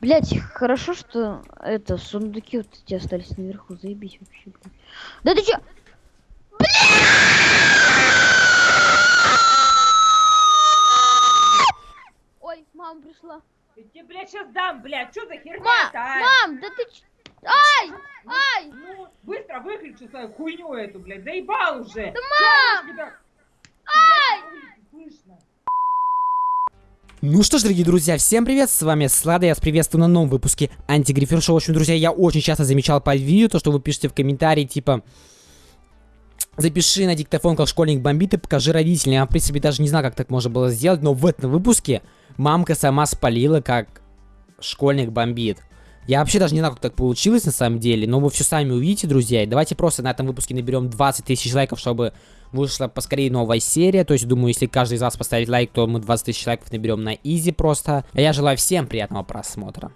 Блять, хорошо, что это сундуки вот эти остались наверху. Заебись вообще, блядь. Да ты чё? Ой, мама пришла. Я тебе, блядь, сейчас дам, блядь, что за Ма, херня-то, а? мам, да ты ч... Ай! Ай! Ну, быстро выключи свою хуйню эту, блядь, заебал уже. Да, мам! Ай! Слышно. Ну что ж, дорогие друзья, всем привет, с вами Слада, я вас приветствую на новом выпуске Антигрифер Шоу. В общем, друзья, я очень часто замечал под видео то, что вы пишете в комментарии, типа... Запиши на диктофон, как школьник бомбит и покажи родителям. Я, в принципе, даже не знаю, как так можно было сделать, но в этом выпуске мамка сама спалила, как школьник бомбит. Я вообще даже не знаю, как так получилось на самом деле, но вы все сами увидите, друзья. И давайте просто на этом выпуске наберем 20 тысяч лайков, чтобы вышла поскорее новая серия. То есть, думаю, если каждый из вас поставит лайк, то мы 20 тысяч лайков наберем на изи просто. А я желаю всем приятного просмотра.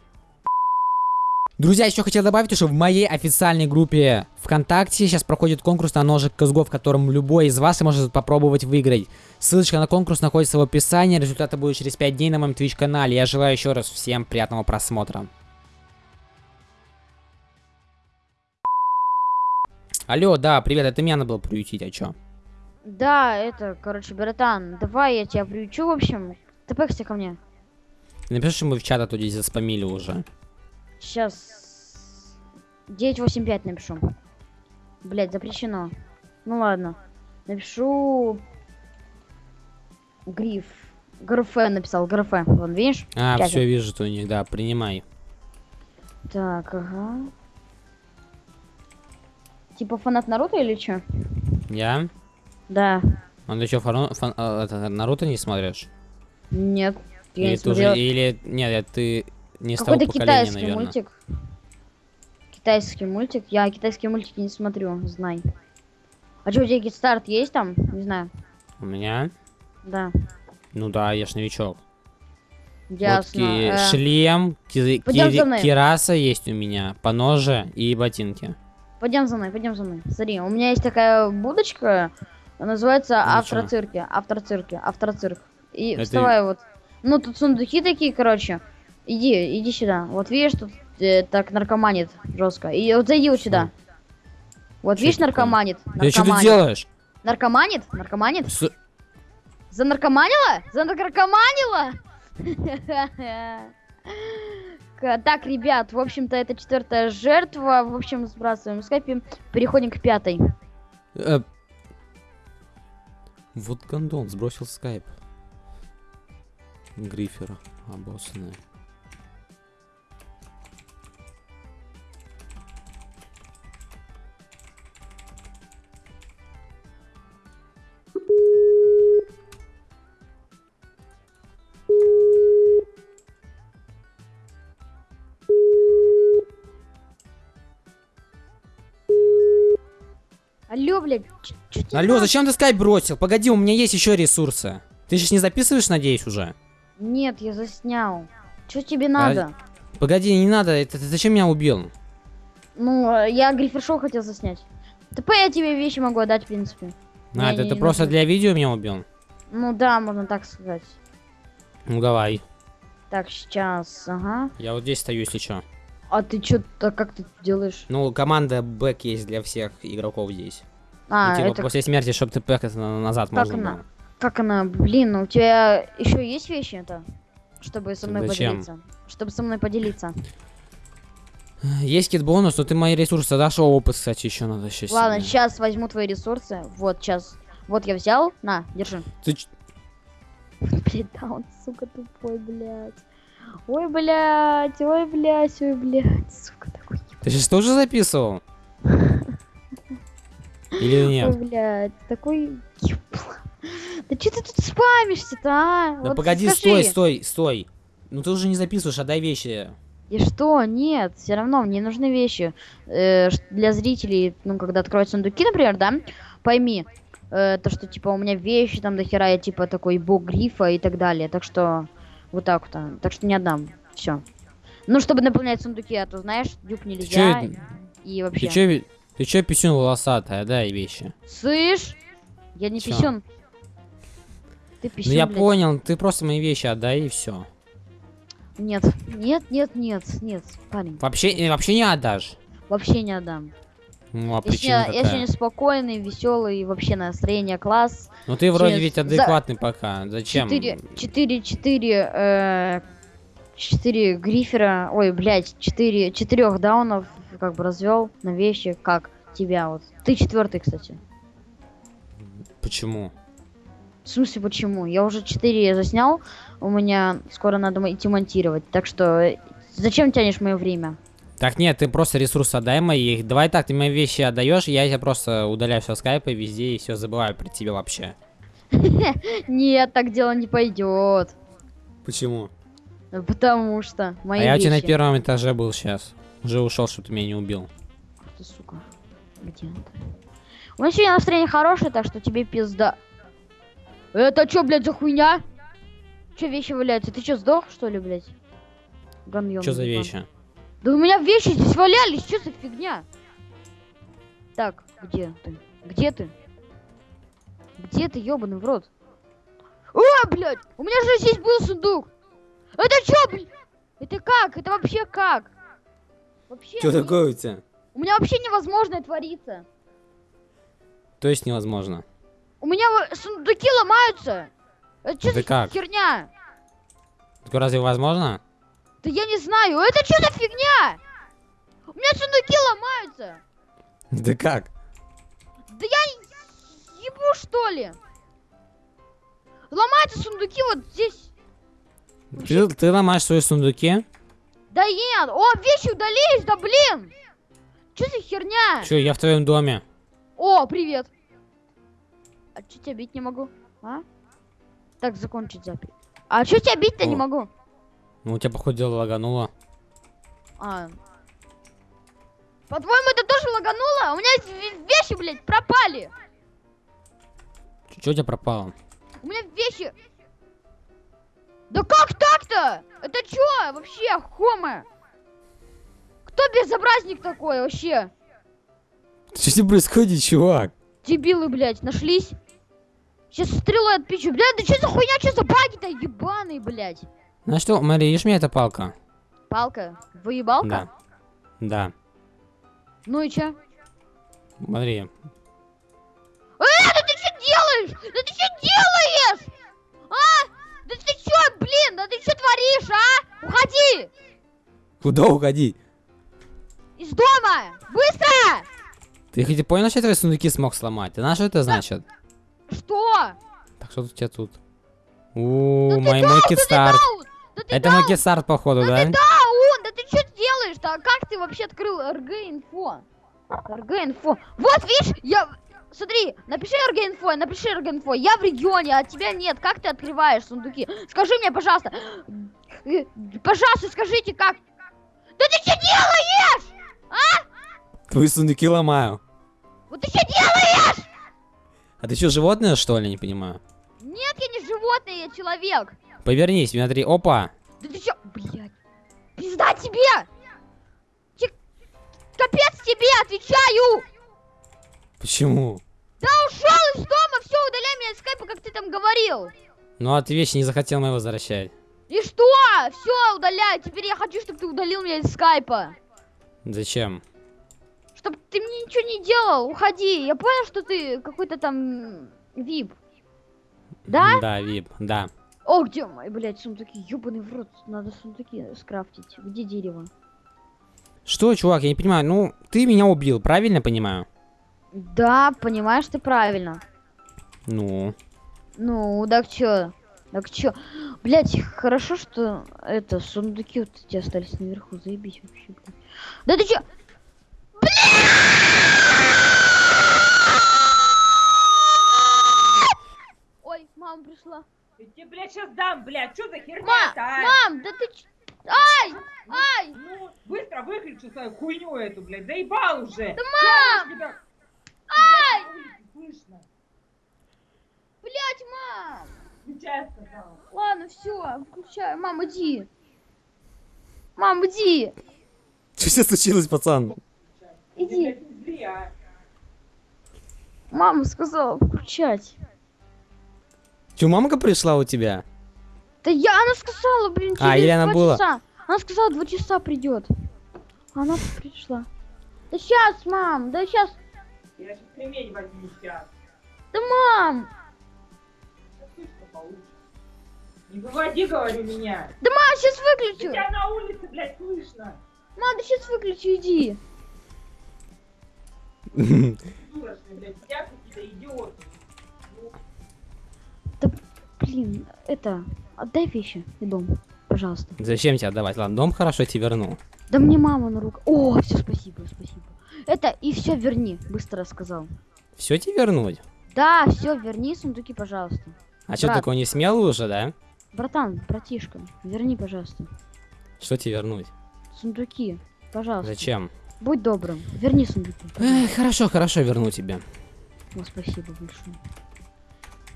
Друзья, еще хотел добавить, что в моей официальной группе ВКонтакте сейчас проходит конкурс на ножик Казго, в котором любой из вас может попробовать выиграть. Ссылочка на конкурс находится в описании, результаты будут через 5 дней на моем Twitch канале. Я желаю еще раз всем приятного просмотра. Алло, да, привет, это меня надо было приютить, а чё? Да, это, короче, братан, давай я тебя приучу, в общем. Тпэкся ко мне. Напиши, что мы в чат оттуда заспамили уже. Сейчас 985 напишу. Блять, запрещено. Ну ладно. Напишу гриф. ГРФ написал, ГРФ. Вон, видишь? А, все вижу, то у них, да, принимай. Так, ага. Типа фанат Наруто или чё? Я? Да. А ты что, фаро- фан- а, это, Наруто не смотришь? Нет. Я или не ты уже, или, нет, ты не с того Какой-то поколения, китайский наверное. мультик. Китайский мультик. Я китайские мультики не смотрю, знай. А что, у тебя старт есть там? Не знаю. У меня? Да. Ну да, я ж новичок. Ясно. Вот ки- Э, шлем, ки- ки- кираса есть у меня, поножи и ботинки. Пойдем за мной, пойдем за мной. Смотри, у меня есть такая будочка, называется Ну, автор чё? цирки, автор цирки, автор цирк. И Это- вставай вот. Ну тут сундуки такие, короче. Иди, иди сюда. Вот видишь, тут э, так наркоманит жестко. И вот зайди вот сюда. Вот Чё видишь, такое? наркоманит. Ты что ты наркоманит. делаешь? Наркоманит? Наркоманит? С- Занаркоманила? Занаркоманила? К- Так, ребят, в общем-то, это четвертая жертва. В общем, сбрасываем скайпе. Переходим к пятой. э, Вот гондон, сбросил скайп. Грифера, обоссанная. Алло, зачем ты скайп бросил? Погоди, у меня есть еще ресурсы. Ты сейчас не записываешь, надеюсь, уже? Нет, я заснял. Что тебе надо? Погоди, не надо, это ты зачем меня убил? Ну, э, я Гриффер-шоу хотел заснять. ТП я тебе вещи могу отдать, в принципе. А, это ты просто для видео меня убил? Ну да, можно так сказать. Ну давай. Так, сейчас, ага. Я вот здесь стою, если что. А ты что-то как ты делаешь? Ну, команда бэк есть для всех игроков здесь. А, ну, типа, это после смерти, чтобы ты пэк назад Как можно она? было. Как она? Блин, у тебя еще есть вещи это? Чтобы со мной Зачем? поделиться. Чтобы со мной поделиться. Есть кит бонус, но ты мои ресурсы дашь, опыт, кстати, еще надо сейчас. Ладно, сейчас возьму твои ресурсы. Вот, сейчас. Вот я взял. На, держи. Ты Блять, да он, сука, тупой, блядь. Ой, блядь, ой, блядь, ой, блядь, сука, такой. Ты сейчас тоже записывал? Или Ой, нет? блядь, такой. Да что ты тут спамишься-то, а? Да Вот погоди, скажи. стой, стой, стой. Ну ты уже не записываешь, отдай вещи. И что? Нет, все равно мне нужны вещи э, для зрителей, ну, когда откроют сундуки, например, да, пойми, э, то, что, типа, у меня вещи там до хера, я, типа, такой бог грифа и так далее, так что, вот так вот, а. так что не отдам, все. Ну, чтобы наполнять сундуки, а то, знаешь, дюк нельзя, чё- и Ты вообще. чё, ты чё писюн волосатая, дай вещи. Слышь? Я не Чё? писюн. Ты Ну писюн, я блядь. понял, ты просто мои вещи отдай и все. Нет, нет, нет, нет, нет, парень. Вообще, э, вообще не отдашь. Вообще не отдам. Ну, а Я причина сегодня, я какая? сегодня спокойный, веселый, вообще настроение класс. Ну ты вроде через- ведь за- адекватный пока. Зачем? Четыре, четыре, четыре, э, четыре грифера, ой, блядь, четыре, четырех даунов как бы развел на вещи, как тебя вот. Ты четвертый, кстати. Почему? В смысле, почему? Я уже четыре заснял, у меня скоро надо идти монтировать, так что э, зачем тянешь мое время? Так нет, ты просто ресурсы отдай мои. Давай так, ты мои вещи отдаешь, я тебя просто удаляю все скайпа везде и все забываю про тебя вообще. Нет, так дело не пойдет. Почему? Потому что мои а я у тебя на первом этаже был сейчас. Уже ушел, чтобы ты меня не убил. Ты, сука. Где он? У меня сегодня настроение хорошее, так что тебе пизда. Это чё, блядь, за хуйня? Чё вещи валяются? Ты чё, сдох, что ли, блядь? Ган Что за вещи? Да у меня вещи здесь валялись, что за фигня? Так, где ты? Где ты? Где ты, ёбаный в рот? О, блядь! У меня же здесь был сундук! Это чё, блядь? Это как? Это вообще как? Вообще... Что не- такое у тебя? У меня вообще невозможно творится. То есть невозможно. У меня сундуки ломаются. Это что за как? херня? Так разве возможно? Да я не знаю. Это что за фигня? У меня сундуки ломаются. Да как? Да я ебу что ли? Ломаются сундуки вот здесь. Ты, ты ломаешь свои сундуки? Да нет. О, вещи удались, да блин. Что за херня? Че, я в твоем доме. О, привет. А что тебя бить не могу? А? Так, закончить запись. А что тебя бить-то не могу? Ну, у тебя, походу, дело лагануло. А. По-твоему, это тоже лагануло? У меня ве- вещи, блядь, пропали. Че у тебя пропало? У меня вещи... Да как так-то? Это чё вообще, хома? Кто безобразник такой вообще? Что с ним происходит, чувак? Дебилы, блядь, нашлись? Сейчас стрелой отпичу. Блядь, да что за хуйня, что за баги-то ебаные, блядь? Знаешь что, Мари, видишь меня эта палка? Палка? Выебалка? Да. Да. Ну и чё? Смотри. Э, да ты что делаешь? Да ты что делаешь? Да ты блин, да ты что творишь, а? Уходи! Куда уходи? Из дома! Быстро! Ты хоть и понял, что я твои сундуки смог сломать? Ты знаешь, что это значит? Что? Так что тут у тебя тут? У, Да ты мой, мой да ты! Да ты Это мой китстарт, походу, да? даун! Да ты что делаешь-то? А как ты вообще открыл РГ-инфо? РГ-инфо. Вот, видишь, я... Смотри, напиши РГ-инфо, напиши РГ-инфо. Я в регионе, а тебя нет. Как ты открываешь сундуки? Скажи мне, пожалуйста. Э, Пожалуйста, скажите, как... Да ты что делаешь? Твои сундуки ломаю. Вот ты что делаешь? А ты что, животное, что ли? Не понимаю. Нет, я не животное, я человек. Повернись, смотри. Опа. Да ты чё, блядь, пизда тебе! Те- Капец тебе, отвечаю! Почему? Да ушел из дома, все, удаляй меня из скайпа, как ты там говорил. Ну, а ты вещи не захотел мои возвращать. И что? Все, удаляй. Теперь я хочу, чтобы ты удалил меня из скайпа. Зачем? Чтобы ты мне ничего не делал. Уходи. Я понял, что ты какой-то там вип. Да? Да, вип, да. О, где мои, блядь, сундуки? Ёбаный в рот. Надо сундуки скрафтить. Где дерево? Что, чувак, я не понимаю. Ну, ты меня убил, правильно понимаю? Да, понимаешь ты правильно. Ну. Ну, так чё? Так чё? Блять, хорошо, что это, сундуки вот эти остались наверху. Заебись вообще, блядь. Да ты чё? Ой, мама пришла. Я тебе, блядь, сейчас дам, блядь, что за херня-то, а? мам, да ты ч... Ай! Ай! Ну, быстро выключи свою хуйню эту, блядь, заебал уже. Да, Чё мам! Ай! Слышно. Блять, мам! Сейчас сказала. Ладно, все, включаю. Мам, иди. Мам, иди. Что сейчас случилось, пацан? Иди. а. Мама сказала включать. Че, мамка пришла у тебя? Да я, она сказала, блин, А, или она была? часа. Она сказала, два часа придет. Она пришла. Да сейчас, мам, да сейчас, Я сейчас кремень возьму сейчас. да мам. Не выводи, говорю, меня. да мам, сейчас Да выключу. тебя на улице, блядь, слышно. Мам, да сейчас выключу, иди. Дура, что, блядь, тебя какие-то идиоты. Ну, Блин, это, отдай вещи и дом, пожалуйста. Зачем тебе отдавать? Ладно, дом хорошо тебе верну. Да мне мама на руку. О, все, спасибо, спасибо. Это и все верни, быстро сказал. Все тебе вернуть? Да, все, верни сундуки, пожалуйста. А что, такой не смелый уже, да? Братан, братишка, верни, пожалуйста. Что тебе вернуть? Сундуки, пожалуйста. Зачем? Будь добрым, верни сундуки. Эх, хорошо, хорошо, верну тебе. О, спасибо большое.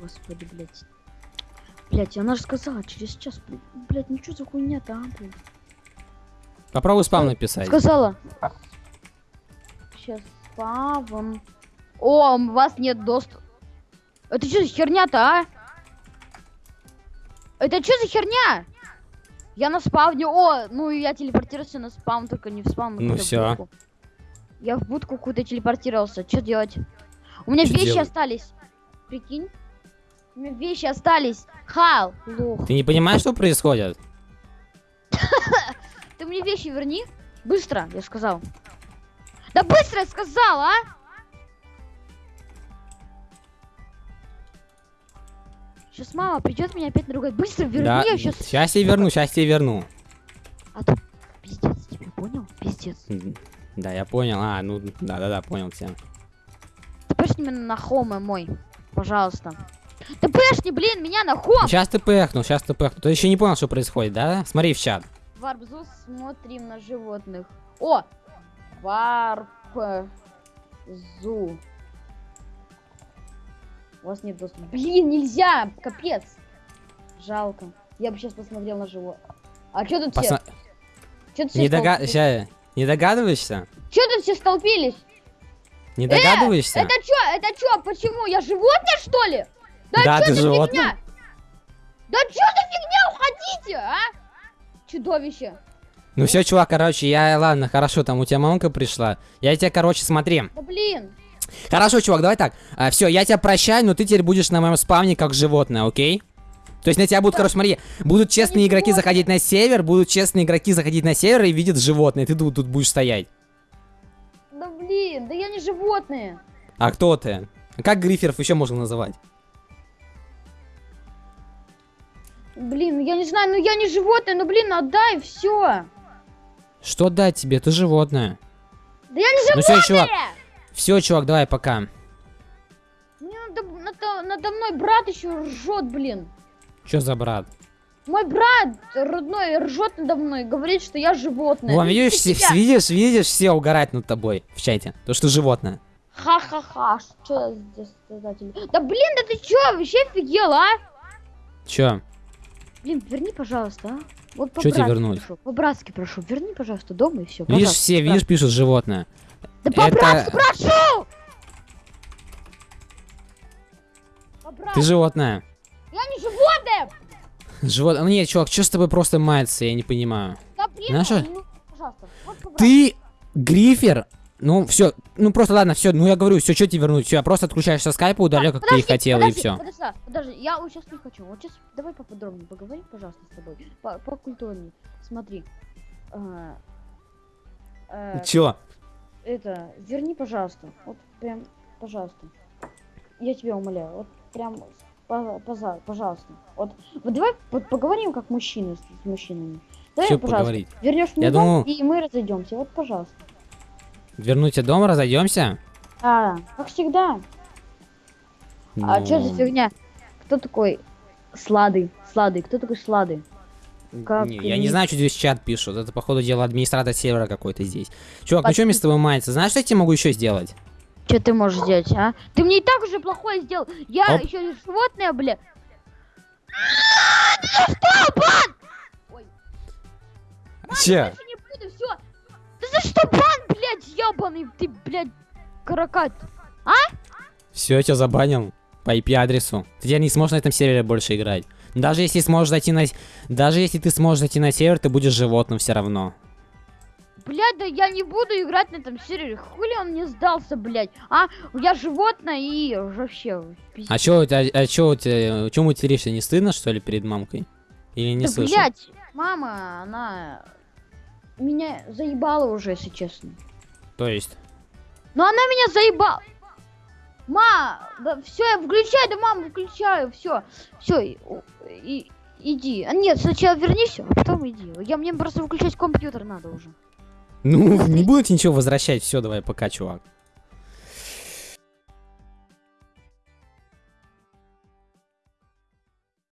Господи, блядь. Блядь, она же сказала, через час, блядь, блядь, ну что за хуйня-то, а, блядь? Попробуй спам написать. Сказала. Сейчас спавом. О, у вас нет доступа. Это что за херня-то, а? Это что за херня? Я на спавне. О, ну я телепортировался на спам, только не в спам. а Ну куда-то в всё. будку. Я в будку куда-то телепортировался. Что делать? У меня Чё вещи делать? остались. Прикинь? У меня вещи остались. Хал, лох. Ты не понимаешь, что происходит? Ты мне вещи верни. Быстро, я сказал. Да быстро я сказал, а! Сейчас мама придет меня опять наругать. Быстро верни, да, я сейчас... сейчас тебе верну, сейчас тебе верну. А то пиздец тебе, понял? Пиздец. Да, я понял. А, ну, да-да-да, понял тебя. Ты пэшни меня на хоме мой. Пожалуйста. Ты пэшни, блин, меня на хом! Сейчас ты пэхнул, сейчас ты пэхнул. Ты еще не понял, что происходит, да? Смотри в чат. Варбзу смотрим на животных. О! Варпзу. У вас нет доступа. Блин, нельзя! Капец! Жалко. Я бы сейчас посмотрел на живот. А что тут Посма- все? Чё тут Не, дога... ща- не догадываешься? Чё тут все столпились? Не догадываешься? Это чё? Это чё? Почему? Я животное, что ли? Да, Да, чё ты животное. фигня? Да чё за фигня? Уходите, а? Чудовище. Ну все, чувак, короче, я, ладно, хорошо, там у тебя мамка пришла. Я тебя, короче, смотри. Да блин. Хорошо, чувак, давай так. все, я тебя прощаю, но ты теперь будешь на моем спавне как животное, окей? То есть на тебя будут, короче, смотри, будут честные игроки заходить на север, будут честные игроки заходить на север и видят животное, ты тут, тут будешь стоять. Да блин, да я не животное. А кто ты? А Как гриферов еще можно называть? Блин, ну я не знаю, ну я не животное, ну блин, отдай, все. Что дать тебе? Ты животное. Да я не Ну животное! все, чувак. Все, чувак, давай, пока. Мне надо, надо- надо мной брат еще ржет, блин. Че за брат? Мой брат родной ржет надо мной, говорит, что я животное. Вон, Ну, видишь, все, видишь, видишь, все угорают над тобой в чате. То, что животное. Ха-ха-ха, что здесь создатель? Да блин, да ты чё, вообще офигел, а? Че? Блин, верни, пожалуйста, а? Вот Чё тебе по-братски вернуть? прошу, По-братски прошу, верни, пожалуйста, дома и все. Видишь, все, видишь, пишут животное. Да по-братски это- прошу! По-братски, Ты животное. я не животное! Живот... Ну, Нет, чувак, что с тобой просто мается, я не понимаю. Да блин, Знаешь что? ну, пожалуйста, вот. Ты грифер? Ну, все, ну просто ладно, все, ну я говорю, все, что тебе вернуть? Все, просто отключаешься скайпа, удаляю, как ты и Подожди, хотела, и подожди, все. Подожди, подожди, я вот сейчас не хочу. Вот сейчас давай поподробнее поговорим, пожалуйста, с тобой. По, покультурней. Смотри. А, а, Чё? это, верни, пожалуйста. Вот прям, пожалуйста. Я тебя умоляю. Вот прям, по- пожалуйста. Вот, вот давай по- поговорим как мужчины с, с мужчинами. Давай, Чё пожалуйста, поговорить? вернешь мне Я дом, думал- и мы разойдемся. Вот, пожалуйста. Вернуть тебе дом, разойдемся? А, как всегда. А что за Ну, фигня? Кто такой Слады? Слады, кто такой Слады? как не, я не знаю, что здесь чат пишут. Это, походу, дело администратор сервера какой-то здесь. Чувак, ну Под- что мне с тобой мается? Знаешь, что я тебе могу еще сделать? Что ты можешь сделать, а? Ты мне и так уже плохое сделал. Я Оп. еще животное, бля. А, ты за что, бан? Ой, Че? больше не буду, все. Ты за что, бан, ебаный, ты, блядь, каракат. Все, я тебя забанил по IP-адресу. Ты теперь не сможешь на этом сервере больше играть. Даже если сможешь зайти на... Даже если ты сможешь зайти на сервер, ты будешь животным все равно. Блядь, да я не буду играть на этом сервере. Хули он мне сдался, блядь. А, я животное и вообще... пиздец. А чё у тебя... А чё у тебя... Чё материшься? Не стыдно, что ли, перед мамкой? Или не Да, слышу? блядь, мама, она меня заебала уже, если честно. То есть... Но она меня заебала. Ма, да все, я включаю, да мама, выключаю, все, все, и, и- иди. А нет, сначала вернись, а потом иди. Я мне просто выключать компьютер надо уже. Ну, не буду тебе ничего возвращать. Все, давай, пока, чувак.